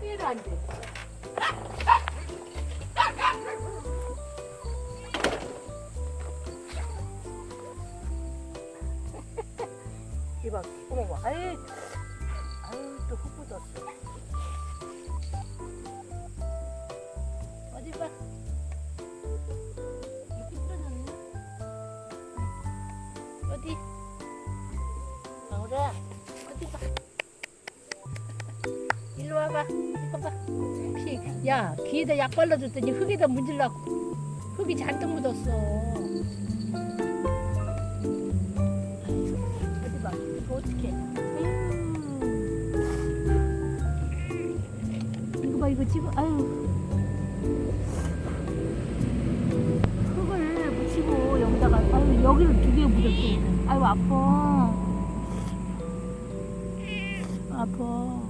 거기에도 안 돼. 이봐, 어머, 봐. 아유, 아유, 또흙 묻었어. 어디 봐. 어디? 방울아, 어디 봐. 와봐. 이거 봐. 피, 야, 귀에다 약 발라줬더니 흙에다 문질라고. 흙이 잔뜩 묻었어. 어디 봐. 이거 어떡해. 아유. 이거 봐, 이거 지금, 아유. 흙을 묻히고 여기다가, 아유, 여기를 두 개 묻었어. 아유, 아파. 아파.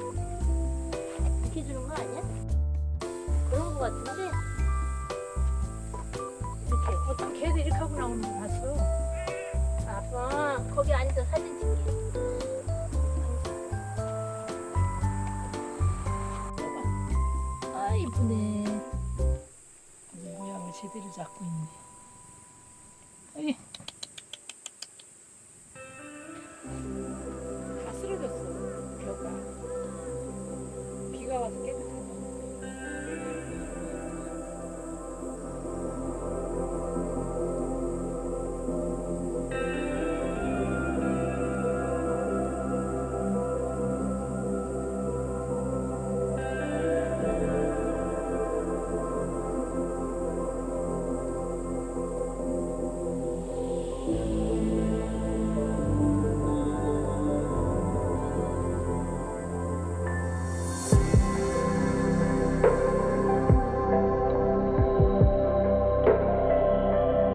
이쁘네. 모양을 제대로 잡고 있네.